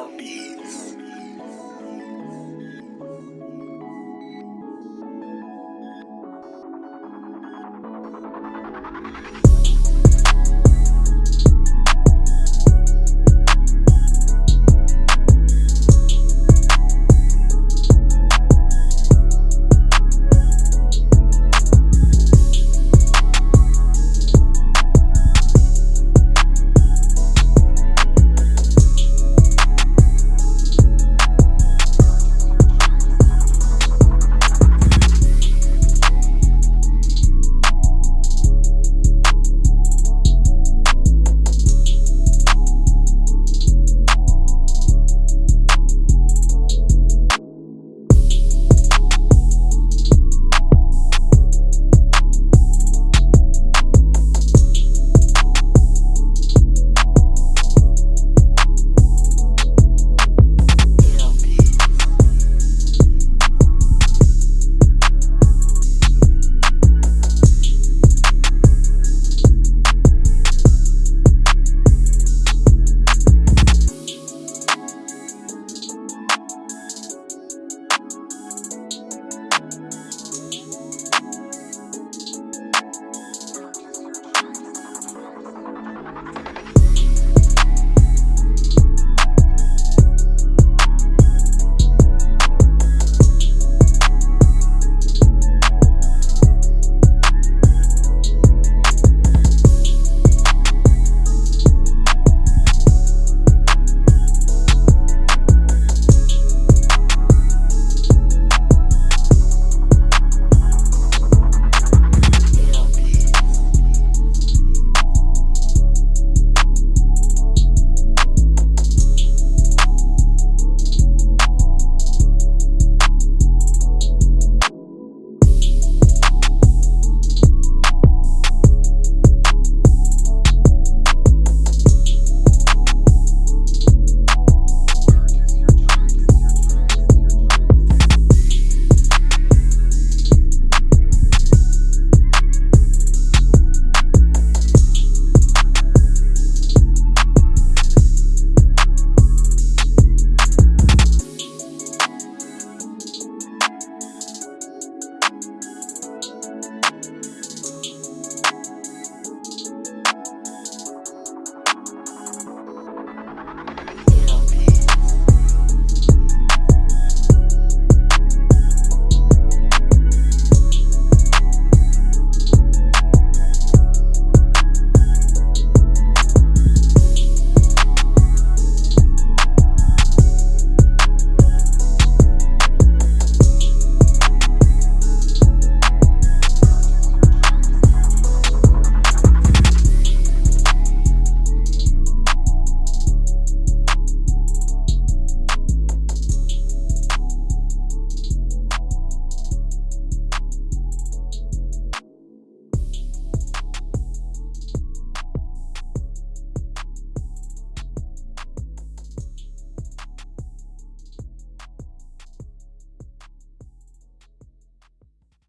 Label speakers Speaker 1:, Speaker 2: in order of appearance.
Speaker 1: More beats.